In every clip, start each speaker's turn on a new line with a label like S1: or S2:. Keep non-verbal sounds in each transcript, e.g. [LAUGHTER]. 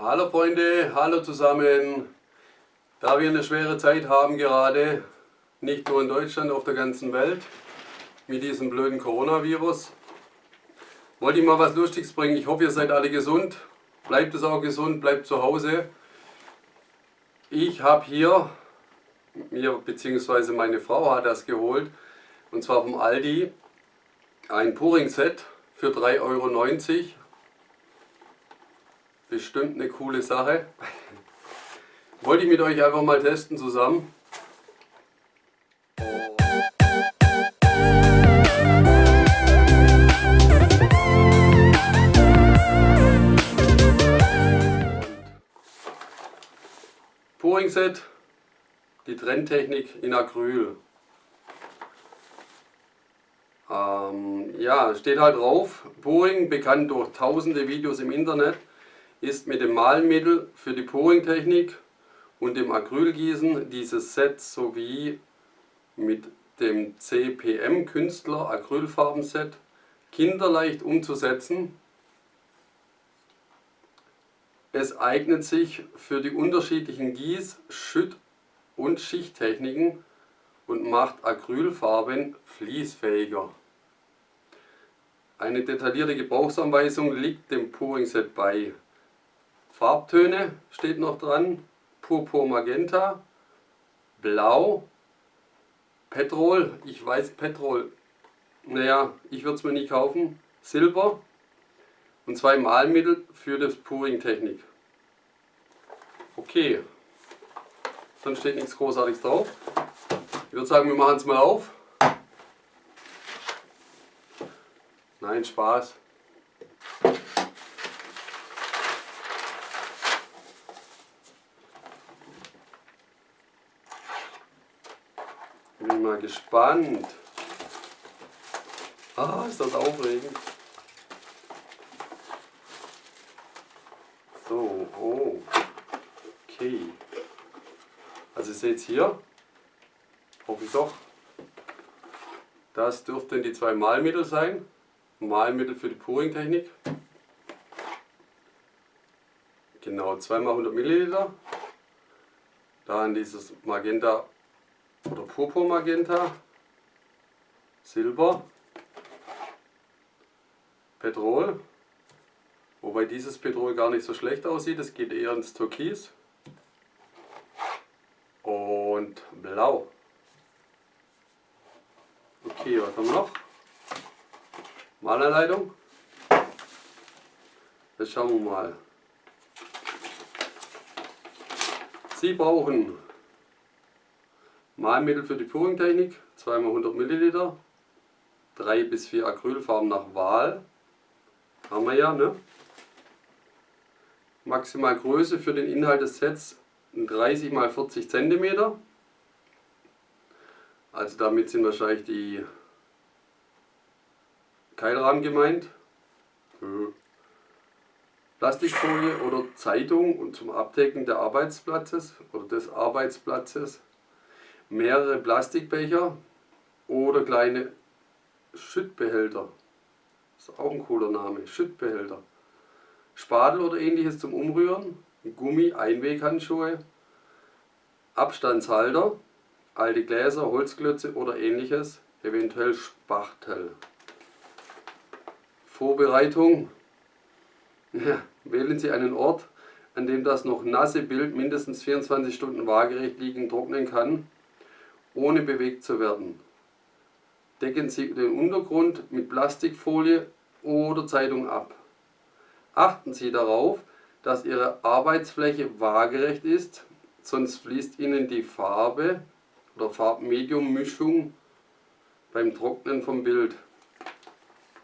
S1: Hallo Freunde, hallo zusammen. Da wir eine schwere Zeit haben gerade, nicht nur in Deutschland, auf der ganzen Welt, mit diesem blöden Coronavirus, wollte ich mal was Lustiges bringen. Ich hoffe, ihr seid alle gesund. Bleibt es auch gesund, bleibt zu Hause. Ich habe hier, mir bzw. meine Frau hat das geholt, und zwar vom Aldi, ein Puring-Set für 3,90 Euro. Bestimmt eine coole Sache. Wollte ich mit euch einfach mal testen zusammen. Pouring Set, die Trendtechnik in Acryl. Ähm, ja, steht halt drauf, Pouring, bekannt durch tausende Videos im Internet, ist mit dem Malmittel für die Pouring-Technik und dem Acrylgießen dieses Set sowie mit dem CPM Künstler Acrylfarbenset kinderleicht umzusetzen. Es eignet sich für die unterschiedlichen Gieß-, Schütt- und Schichttechniken und macht Acrylfarben fließfähiger. Eine detaillierte Gebrauchsanweisung liegt dem Pouring Set bei. Farbtöne steht noch dran, Purpur Magenta, Blau, Petrol, ich weiß Petrol, naja, ich würde es mir nicht kaufen, Silber und zwei Malmittel für das Pouring Technik. Okay, sonst steht nichts Großartiges drauf. Ich würde sagen, wir machen es mal auf. Nein, Spaß. Bin mal gespannt. Ah, ist das aufregend. So, oh. Okay. Also ihr seht hier, hoffe ich doch, das dürften die zwei Malmittel sein. Malmittel für die Pouring-Technik. Genau, 2 mal 100 Milliliter. Dann dieses Magenta oder Purpur Magenta, Silber, Petrol. Wobei dieses Petrol gar nicht so schlecht aussieht, es geht eher ins Türkis. Und Blau. Okay, was haben wir noch? Malerleitung. Jetzt schauen wir mal. Sie brauchen Malmittel für die Pouring-Technik, 2x100 ml, 3 bis 4 Acrylfarben nach Wahl. Haben wir ja, ne? Maximal Größe für den Inhalt des Sets 30 x 40 cm. Also damit sind wahrscheinlich die Keilrahmen gemeint. Plastikfolie oder Zeitung und zum Abdecken des Arbeitsplatzes oder des Arbeitsplatzes. Mehrere Plastikbecher oder kleine Schüttbehälter. Das ist auch ein cooler Name, Schüttbehälter. Spatel oder ähnliches zum Umrühren, Gummi, Einweghandschuhe, Abstandshalter, alte Gläser, Holzklötze oder ähnliches, eventuell Spachtel. Vorbereitung. Ja, wählen Sie einen Ort, an dem das noch nasse Bild mindestens 24 Stunden waagerecht liegen trocknen kann, ohne bewegt zu werden. Decken Sie den Untergrund mit Plastikfolie oder Zeitung ab. Achten Sie darauf, dass Ihre Arbeitsfläche waagerecht ist, sonst fließt Ihnen die Farbe oder Farbmediummischung beim Trocknen vom Bild.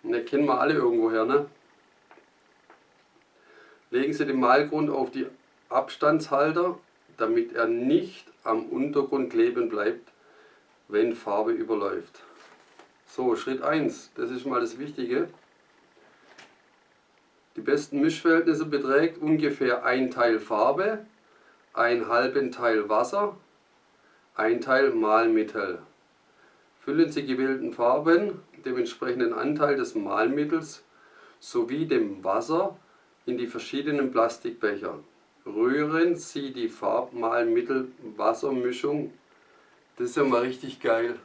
S1: Ne, kennen wir alle irgendwoher, ne? Legen Sie den Malgrund auf die Abstandshalter, damit er nicht am Untergrund kleben bleibt, wenn Farbe überläuft. So, Schritt 1, das ist mal das Wichtige. Die besten Mischverhältnisse beträgt ungefähr ein Teil Farbe, ein halben Teil Wasser, ein Teil Malmittel. Füllen Sie gewählten Farben dem entsprechenden Anteil des Malmittels sowie dem Wasser in die verschiedenen Plastikbecher. Rühren Sie die Farbmalmittel-Wassermischung. Das ist ja mal richtig geil.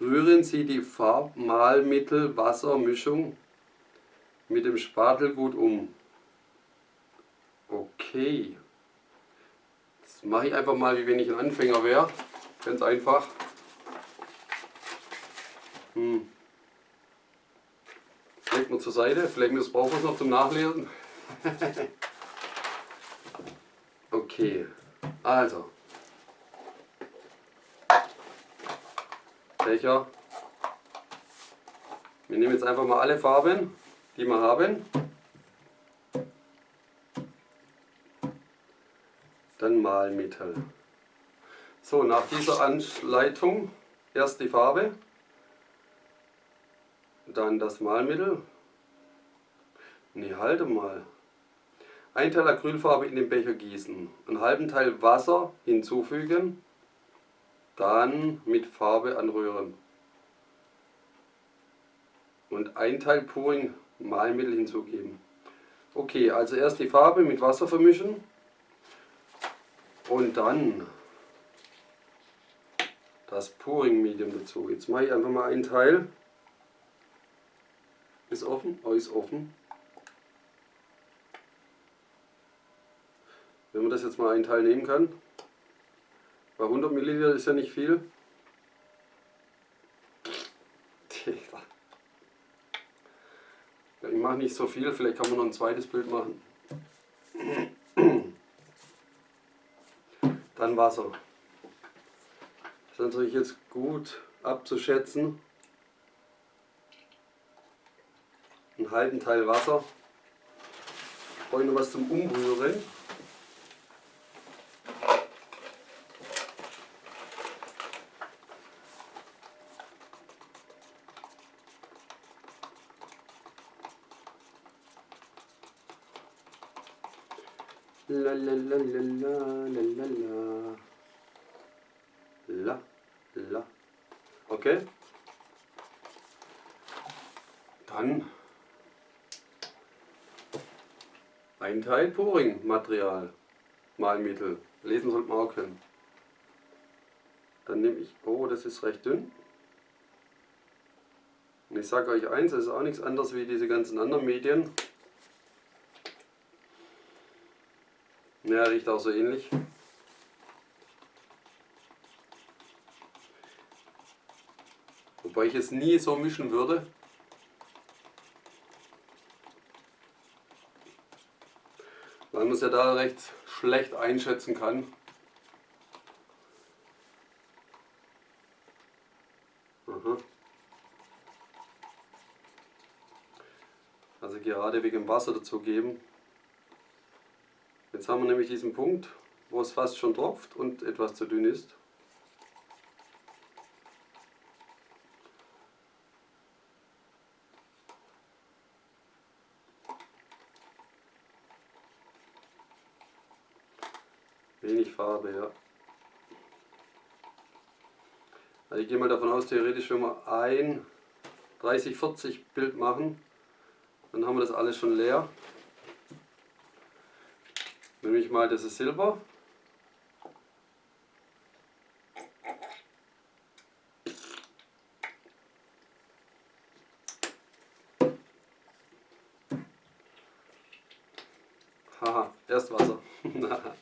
S1: Rühren Sie die Farbmalmittel-Wassermischung mit dem Spatel gut um. Okay. Das mache ich einfach mal, wie wenn ich ein Anfänger wäre. Ganz einfach. Hm. Legt man zur Seite. Vielleicht brauchen wir es noch zum Nachlesen. [LAUGHS] okay. Also. Becher. Wir nehmen jetzt einfach mal alle Farben, die wir haben. Dann Malmittel. So, nach dieser Anleitung erst die Farbe, dann das Malmittel. Ne, halte mal. Ein Teil Acrylfarbe in den Becher gießen, einen halben Teil Wasser hinzufügen, dann mit Farbe anrühren. Und ein Teil Puring Malmittel hinzugeben. Okay, also erst die Farbe mit Wasser vermischen und dann das Pouring Medium dazu. Jetzt mache ich einfach mal einen Teil. Ist offen? Oh, ist offen. Wenn man das jetzt mal einen Teil nehmen kann. Bei 100 Milliliter ist ja nicht viel. Ich mache nicht so viel, vielleicht kann man noch ein zweites Bild machen. Dann Wasser. Das ist natürlich jetzt gut abzuschätzen. Einen halben Teil Wasser. Ich brauche noch was zum Umrühren. La la la la la la la la. La la. Okay. Dann ein Teil Pouring-Material, Malmittel. Lesen sollte man auch können. Dann nehme ich, oh, das ist recht dünn. Und ich sage euch eins, das ist auch nichts anderes wie diese ganzen anderen Medien. Ja, riecht auch so ähnlich. Wobei ich es nie so mischen würde. Weil man es ja da recht schlecht einschätzen kann. Also gerade wegen Wasser dazu geben. Jetzt haben wir nämlich diesen Punkt, wo es fast schon tropft und etwas zu dünn ist. Wenig Farbe, ja. Also ich gehe mal davon aus, theoretisch, wenn wir ein 30-40 Bild machen, dann haben wir das alles schon leer. Ich mal das ist Silber. Haha, erst Wasser. [LAUGHS]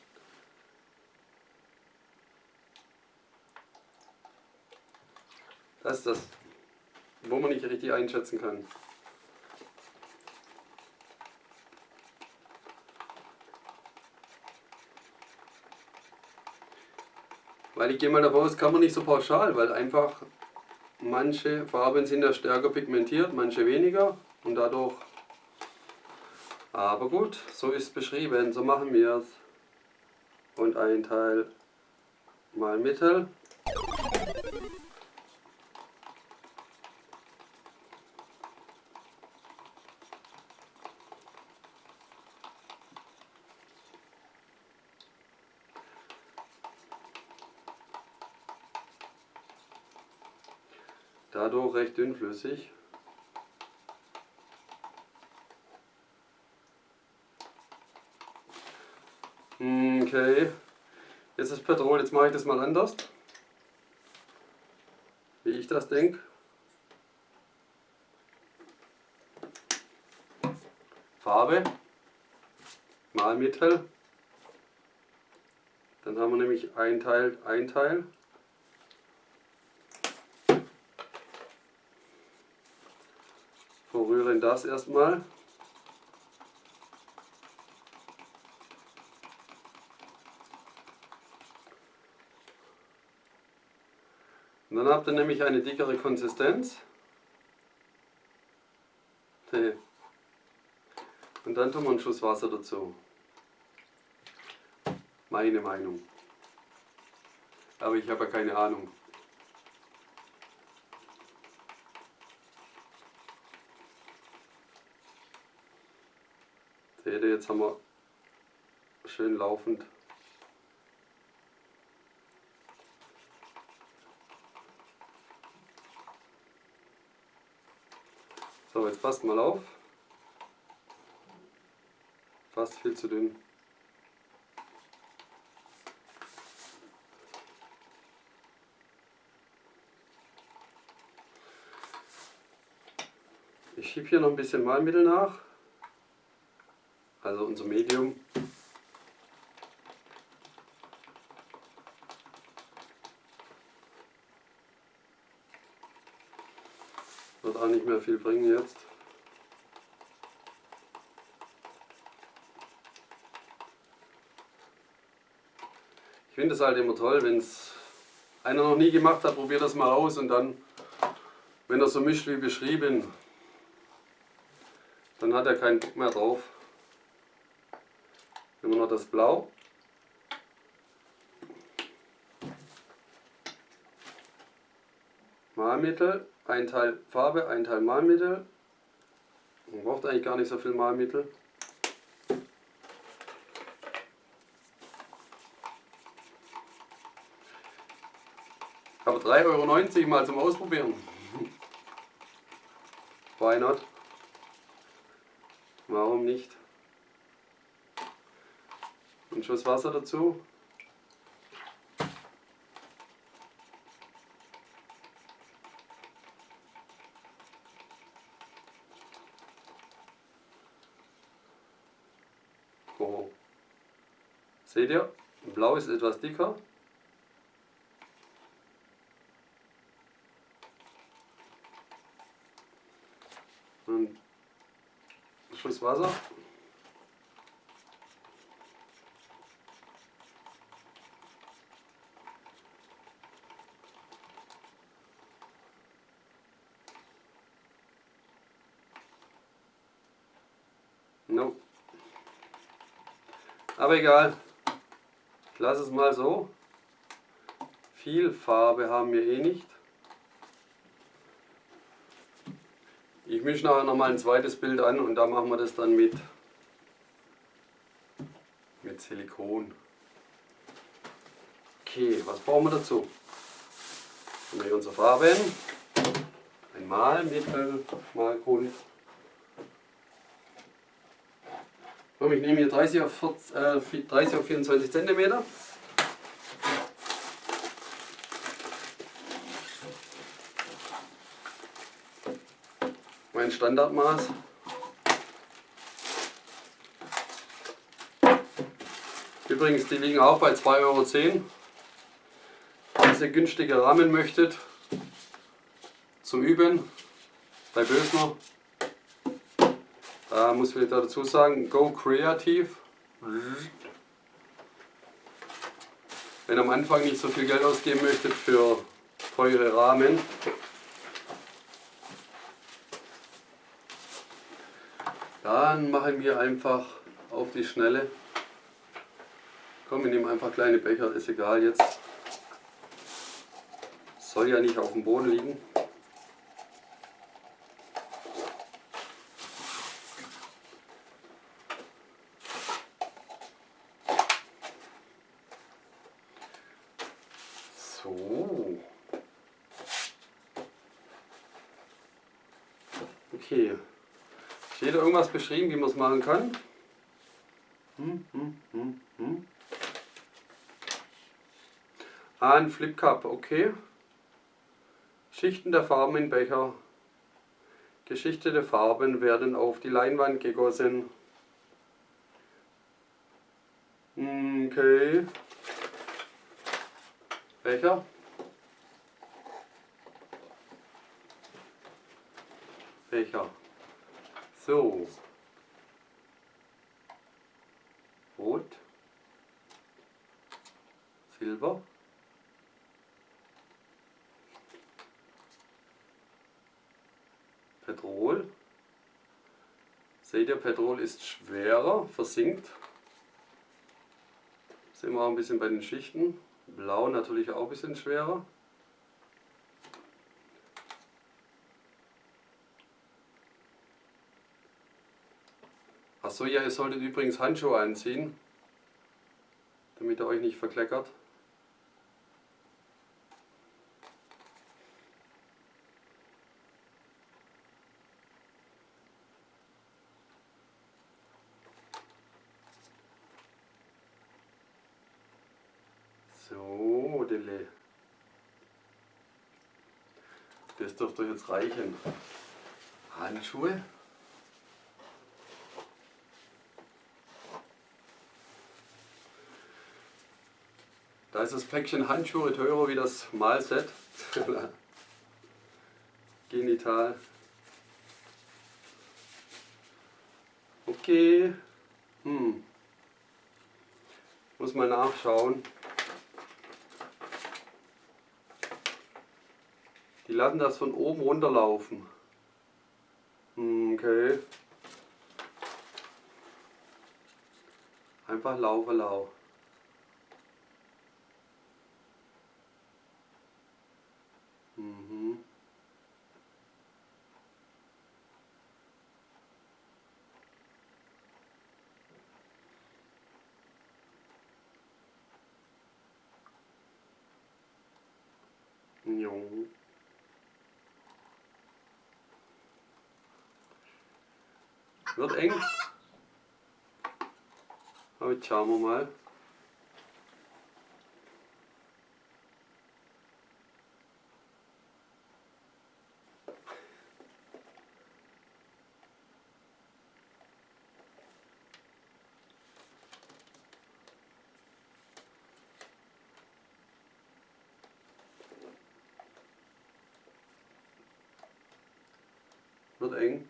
S1: das ist das, wo man nicht richtig einschätzen kann. Weil ich gehe mal davon aus, kann man nicht so pauschal, weil einfach manche Farben sind ja stärker pigmentiert, manche weniger und dadurch. Aber gut, so ist es beschrieben, so machen wir es. Und ein Teil mal Mittel. recht dünnflüssig. Okay, jetzt ist Petrol, jetzt mache ich das mal anders, wie ich das denke. Farbe, Malmittel, dann haben wir nämlich ein Teil, ein Teil. Das erstmal. Und dann habt ihr nämlich eine dickere Konsistenz. Und dann tun wir einen Schuss Wasser dazu. Meine Meinung. Aber ich habe ja keine Ahnung. Ihr, jetzt haben wir schön laufend So, jetzt passt mal auf. Fast viel zu dünn. Ich schiebe hier noch ein bisschen Malmittel nach. Also unser Medium. Wird auch nicht mehr viel bringen jetzt. Ich finde es halt immer toll, wenn es einer noch nie gemacht hat, probiert das mal aus und dann, wenn er so mischt wie beschrieben, dann hat er keinen Bock mehr drauf. Wir noch das Blau. Malmittel, ein Teil Farbe, ein Teil Malmittel. Man braucht eigentlich gar nicht so viel Malmittel. Aber 3,90 Euro mal zum Ausprobieren. Why not? Warum nicht? Ein Schuss Wasser dazu. Oh. Seht ihr? Blau ist etwas dicker. Und Schuss Wasser. Aber egal. Ich lasse es mal so. Viel Farbe haben wir eh nicht. Ich mische nachher nochmal ein zweites Bild an und da machen wir das dann mit, mit Silikon. Okay, was brauchen wir dazu? Haben wir unsere Farben, ein Malmittel, Malgrund. Ich nehme hier 30 auf, 40, äh, 30 auf 24 cm. Mein Standardmaß. Übrigens, die liegen auch bei 2,10 Euro. Wenn ihr günstige Rahmen möchtet, zum Üben, bei Bösner, da muss ich dazu sagen, go creative. Wenn am Anfang nicht so viel Geld ausgeben möchtet für teure Rahmen, dann machen wir einfach auf die Schnelle. Komm, wir nehmen einfach kleine Becher, ist egal jetzt. Soll ja nicht auf dem Boden liegen. So. Okay. Beschrieben, wie man es machen kann? Hm, hm, hm, hm. Ah, ein Flip Cup, okay. Schichten der Farben in Becher. Geschichtete Farben werden auf die Leinwand gegossen. Okay. Becher. Becher. So. Rot. Silber. Petrol. Seht ihr, Petrol ist schwerer, versinkt. Sehen wir auch ein bisschen bei den Schichten. Blau natürlich auch ein bisschen schwerer. Achso, ja, ihr solltet übrigens Handschuhe anziehen, damit ihr euch nicht verkleckert. So, Dille. Das dürfte jetzt reichen. Handschuhe. Da ist das Päckchen Handschuhe teurer wie das Malset. [LAUGHS] Genital. Okay. Hm. Muss mal nachschauen. Die lassen das von oben runterlaufen. Hm, okay. Einfach laufe, lau. Wird eng. Aber jetzt schauen wir mal. Wird eng.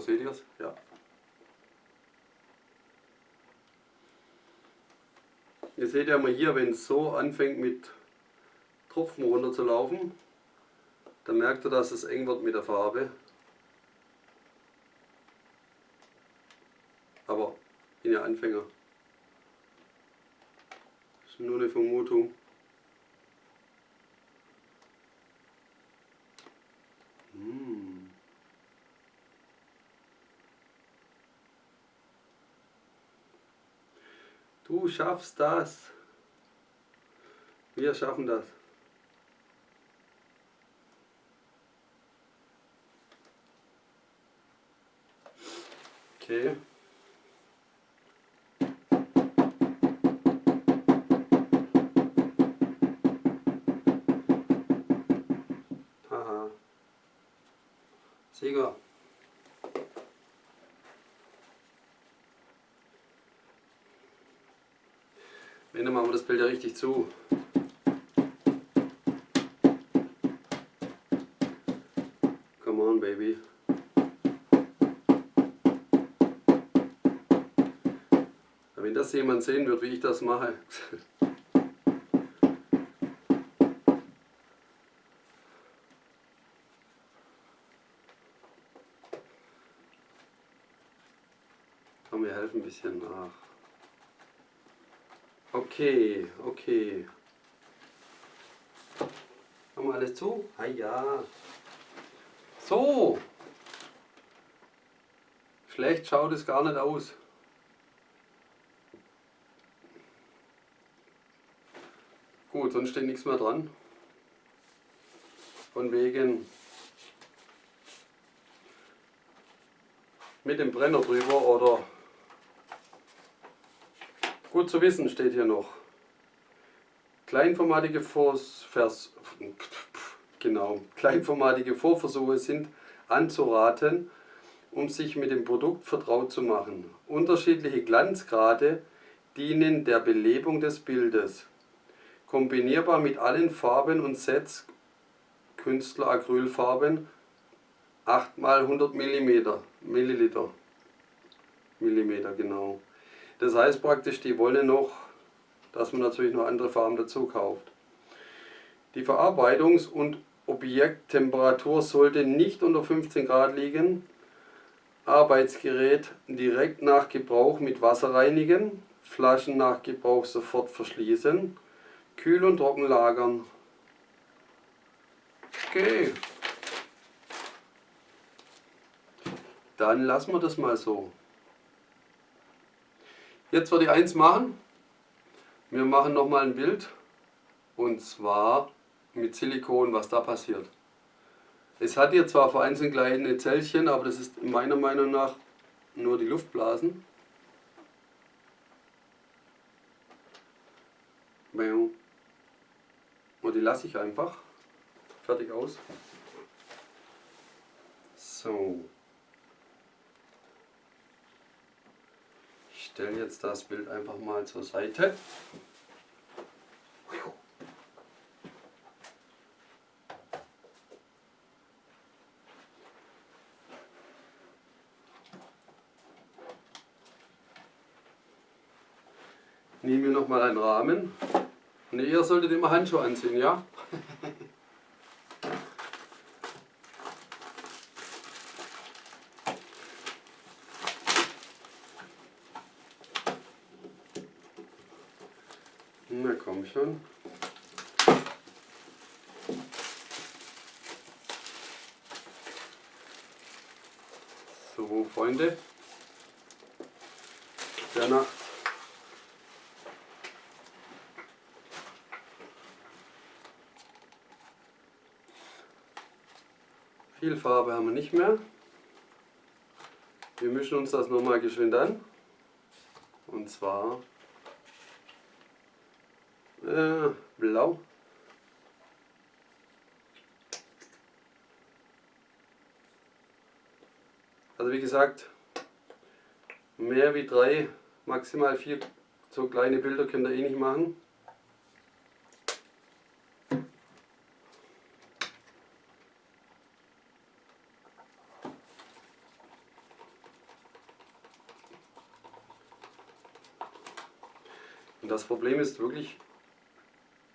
S1: Seht ihr es? Ja. Ihr seht ja mal hier, wenn es so anfängt mit Tropfen runter zu laufen, dann merkt ihr, dass es eng wird mit der Farbe. Aber bin ja Anfänger. Das ist nur eine Vermutung. Hm. Du schaffst das. Wir schaffen das. Okay. Haha. Sieger. Dann machen wir das Bild ja richtig zu. Come on, baby. Wenn das jemand sehen wird, wie ich das mache. [LAUGHS] Komm, wir helfen ein bisschen nach. Okay, okay. Haben wir alles zu? Ah ja. So. Schlecht schaut es gar nicht aus. Gut, sonst steht nichts mehr dran. Von wegen mit dem Brenner drüber oder gut zu wissen steht hier noch. Kleinformatige, Vors, Vers, genau, kleinformatige Vorversuche sind anzuraten, um sich mit dem Produkt vertraut zu machen. Unterschiedliche Glanzgrade dienen der Belebung des Bildes. Kombinierbar mit allen Farben und Sets, Künstler Acrylfarben, 8 x 100 mm, Milliliter. Millimeter, genau. Das heißt praktisch, die wollen noch, dass man natürlich noch andere Farben dazu kauft. Die Verarbeitungs- und Objekttemperatur sollte nicht unter 15 Grad liegen. Arbeitsgerät direkt nach Gebrauch mit Wasser reinigen. Flaschen nach Gebrauch sofort verschließen. Kühl und trocken lagern. Okay. Dann lassen wir das mal so. Jetzt würde ich eins machen. Wir machen nochmal ein Bild. Und zwar mit Silikon, was da passiert. Es hat hier zwar vereinzelt kleine Zellchen, aber das ist meiner Meinung nach nur die Luftblasen. Und die lasse ich einfach. Fertig aus. So. Stelle jetzt das Bild einfach mal zur Seite. Nehmen wir nochmal einen Rahmen. Und ihr solltet immer Handschuhe anziehen, ja? Na komm schon. So, Freunde. Der Nacht Viel Farbe haben wir nicht mehr. Wir mischen uns das nochmal geschwind an. Und zwar äh, blau. Also wie gesagt, mehr wie drei, maximal vier so kleine Bilder könnt ihr eh nicht machen. Problem ist wirklich,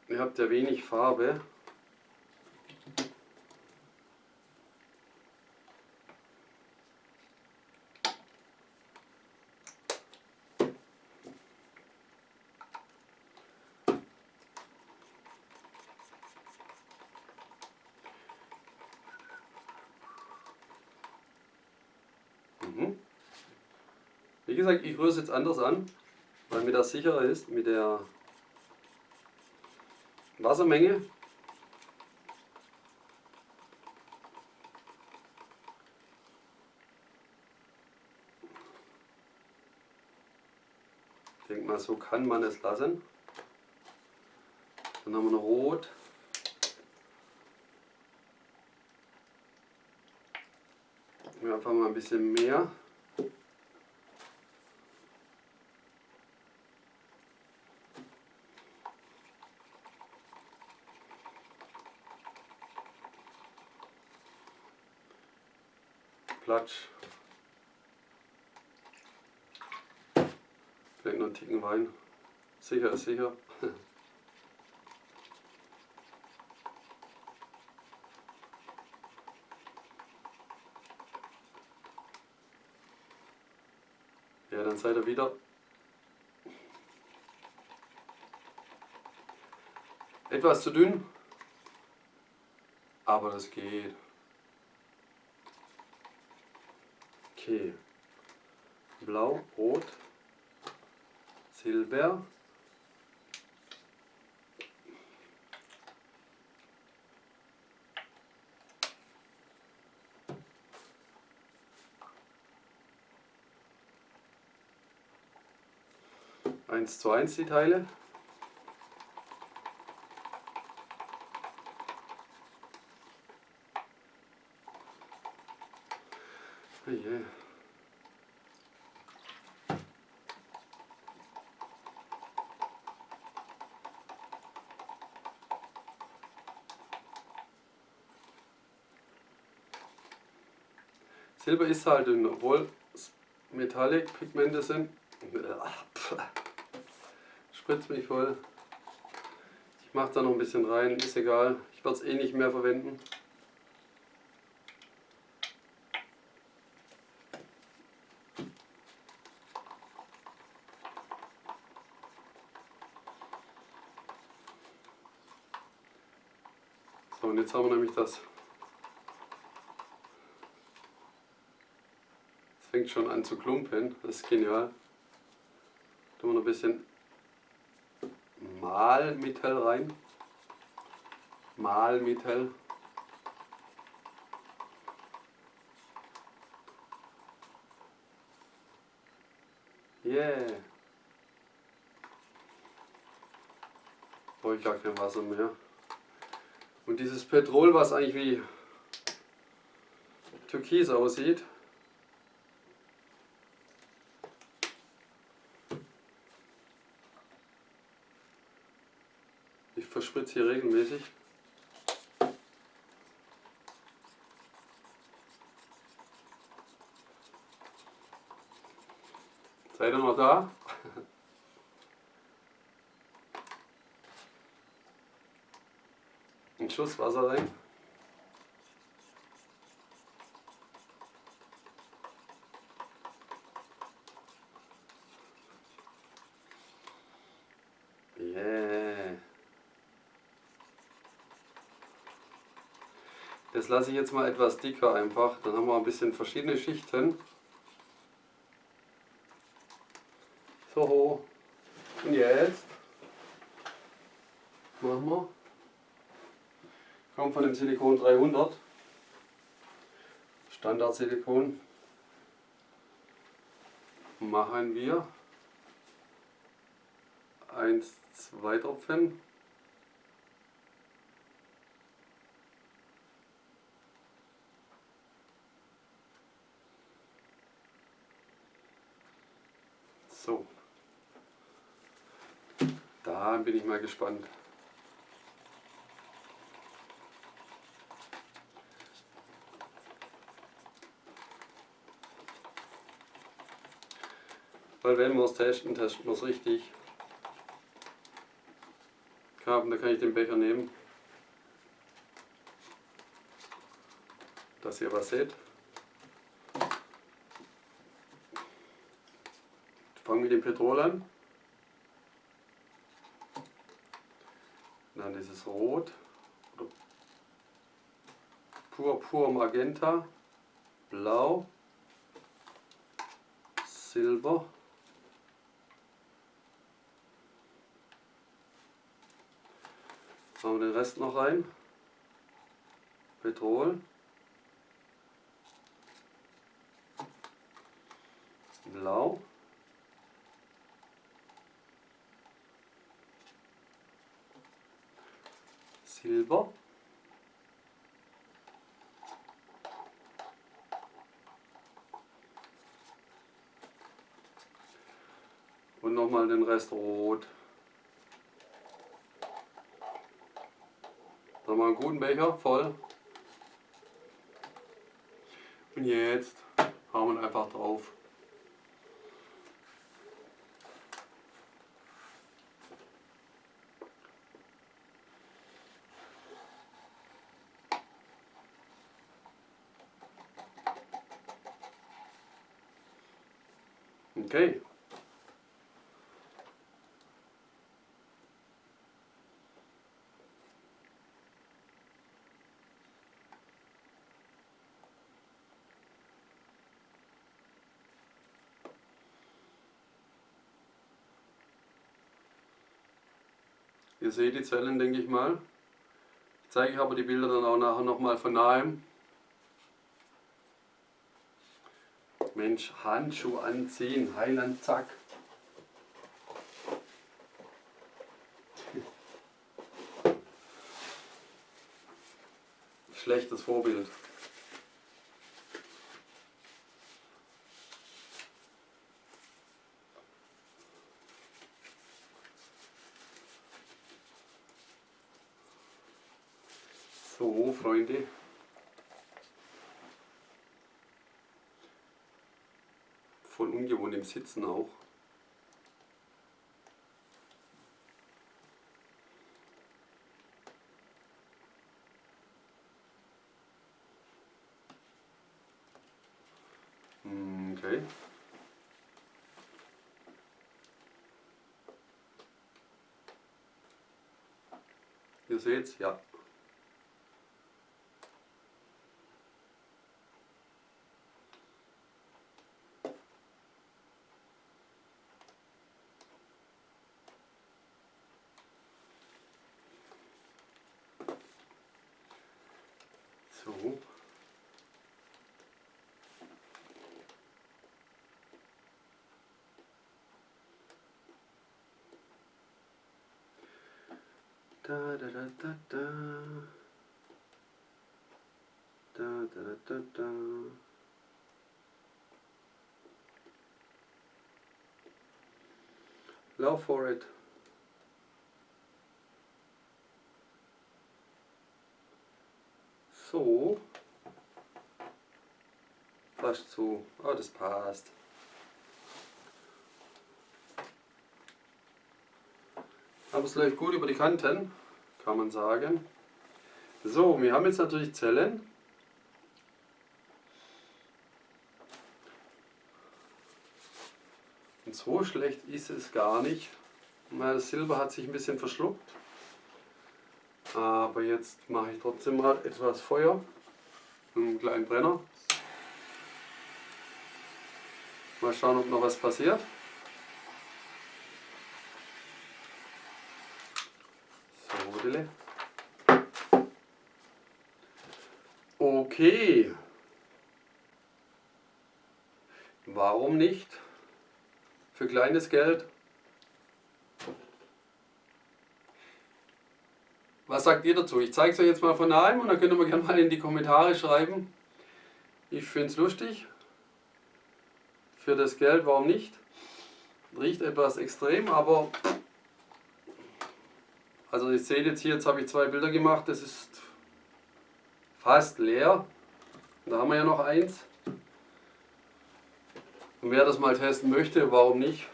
S1: ihr habt ja wenig Farbe. Mhm. Wie gesagt, ich rühre es jetzt anders an mir das sicherer ist mit der Wassermenge. Ich denke mal, so kann man es lassen. Dann haben wir noch Rot. Einfach mal ein bisschen mehr. Platsch. Vielleicht noch einen Ticken Wein. Sicher ist sicher. [LAUGHS] Ja, dann seid ihr wieder etwas zu dünn, aber das geht. Rot, Silber, eins zu eins die Teile. Silber ist halt, dünn, obwohl es Metallic-Pigmente sind. Spritzt mich voll. Ich mache da noch ein bisschen rein, ist egal. Ich werde es eh nicht mehr verwenden. So, und jetzt haben wir nämlich das fängt schon an zu klumpen. Das ist genial. Tun wir noch ein bisschen Mahlmittel rein. Mahlmittel. Yeah. Brauche ich gar kein Wasser mehr. Und dieses Petrol, was eigentlich wie Türkis aussieht, verspritze hier regelmäßig. Seid ihr noch da? [LAUGHS] Ein Schuss Wasser rein. Das lasse ich jetzt mal etwas dicker einfach, dann haben wir ein bisschen verschiedene Schichten. So, und jetzt? Machen wir, kommt von dem Silikon 300, Standard-Silikon, machen wir. 1, 2 Tropfen So. Da bin ich mal gespannt. Weil wenn wir es testen, testen wir es richtig. Haben, da kann ich den Becher nehmen. Dass ihr was seht. fangen mit dem Petrol an. Dann dieses Rot, Purpur Magenta, Blau, Silber, Machen wir den Rest noch rein. Petrol. Blau. Silber. Und nochmal den Rest Rot. Da haben wir einen guten Becher voll. Und jetzt hauen wir einfach drauf. Ihr seht die Zellen, denke ich mal. Ich zeige euch aber die Bilder dann auch nachher nochmal von nahem. Mensch, Handschuh anziehen, Heiland, zack. [LAUGHS] Schlechtes Vorbild. Freunde. Voll ungewohnt im Sitzen auch. Hm, Okay. Ihr seht's, ja. So. Da da da da da. Da da da. Lauf for it. So. Fast so. Oh, das passt. Aber es läuft gut über die Kanten, kann man sagen. So, wir haben jetzt natürlich Zellen. Und so schlecht ist es gar nicht. Das Silber hat sich ein bisschen verschluckt. Aber jetzt mache ich trotzdem mal etwas Feuer. Einen kleinen Brenner. Mal schauen, ob noch was passiert. So, Dille. Okay. Warum nicht? Für kleines Geld. Was sagt ihr dazu? Ich zeige es euch jetzt mal von daheim und dann könnt ihr mir gerne mal in die Kommentare schreiben. Ich finde es lustig. Für das Geld, warum nicht? Riecht etwas extrem, aber also ihr seht jetzt hier, jetzt habe ich zwei Bilder gemacht, das ist fast leer. Da haben wir ja noch eins. Und wer das mal testen möchte, warum nicht?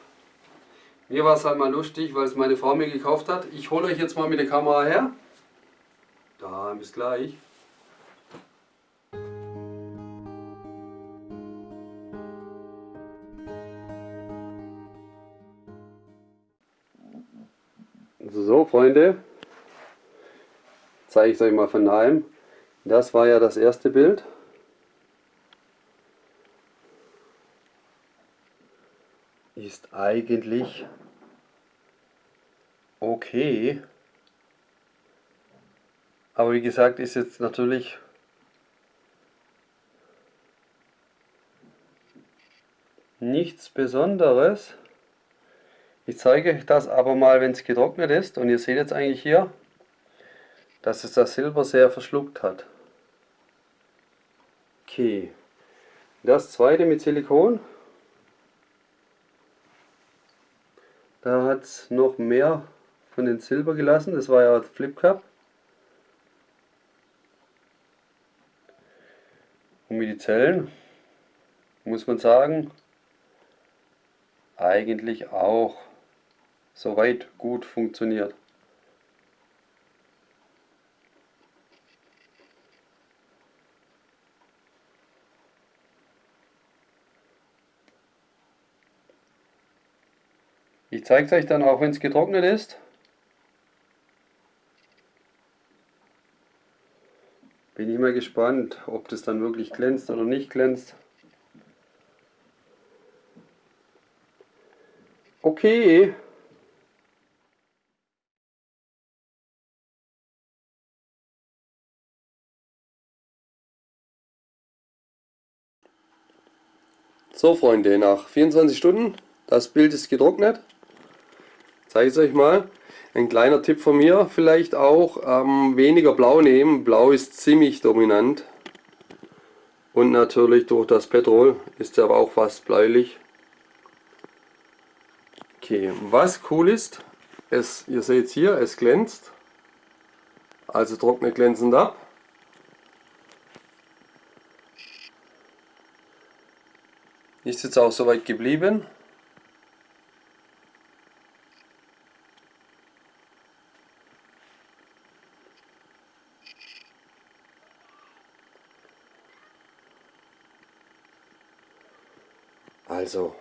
S1: Mir war es halt mal lustig, weil es meine Frau mir gekauft hat. Ich hole euch jetzt mal mit der Kamera her. Da, bis gleich. So, Freunde, zeige ich es euch mal von nahem. Das war ja das erste Bild. Ist eigentlich okay. Aber wie gesagt, ist jetzt natürlich nichts Besonderes. Ich zeige euch das aber mal, wenn es getrocknet ist. Und ihr seht jetzt eigentlich hier, dass es das Silber sehr verschluckt hat. Okay. Das zweite mit Silikon. Da hat es noch mehr von den Silber gelassen. Das war ja Flip Cup. Und mit den Zellen muss man sagen, eigentlich auch soweit gut funktioniert. Ich zeige es euch dann auch, wenn es getrocknet ist. Bin ich mal gespannt, ob das dann wirklich glänzt oder nicht glänzt. Okay. So Freunde, nach 24 Stunden, das Bild ist getrocknet. Zeige es euch mal. Ein kleiner Tipp von mir vielleicht auch, ähm, weniger Blau nehmen. Blau ist ziemlich dominant. Und natürlich durch das Petrol ist er aber auch fast bläulich. Okay, was cool ist, es, ihr seht hier, es glänzt. Also trocknet glänzend ab. Ist jetzt auch soweit geblieben. Also,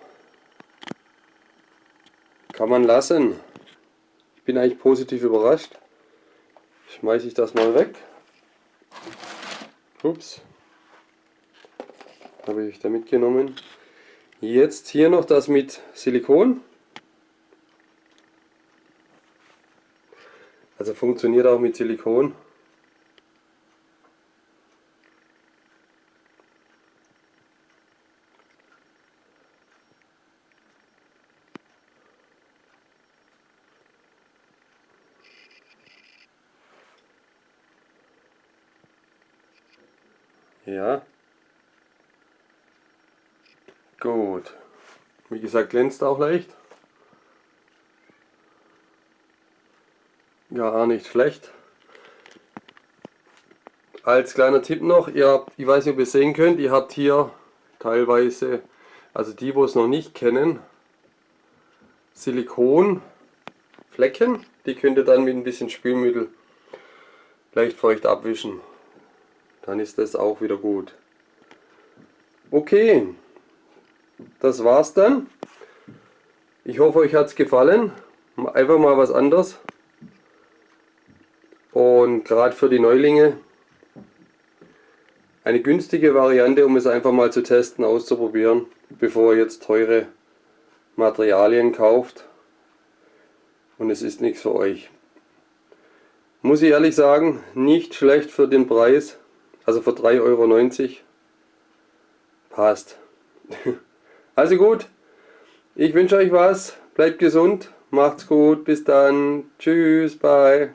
S1: kann man lassen. Ich bin eigentlich positiv überrascht. Schmeiße ich das mal weg. Ups. Habe ich da mitgenommen. Jetzt hier noch das mit Silikon. Also funktioniert auch mit Silikon. Ja. Gut. Gesagt, glänzt auch leicht. Ja, nicht schlecht. Als kleiner Tipp noch, ihr habt, ich weiß nicht, ob ihr sehen könnt, ihr habt hier teilweise, also die, wo es noch nicht kennen, Silikonflecken. Die könnt ihr dann mit ein bisschen Spülmittel leicht feucht abwischen dann ist das auch wieder gut. Okay, das war's dann. Ich hoffe, euch hat es gefallen. Einfach mal was anderes. Und gerade für die Neulinge eine günstige Variante, um es einfach mal zu testen, auszuprobieren, bevor ihr jetzt teure Materialien kauft. Und es ist nichts für euch. Muss ich ehrlich sagen, nicht schlecht für den Preis. Also für 3,90 Euro passt. [LAUGHS] Also gut, ich wünsche euch was, bleibt gesund, macht's gut, bis dann, tschüss, bye.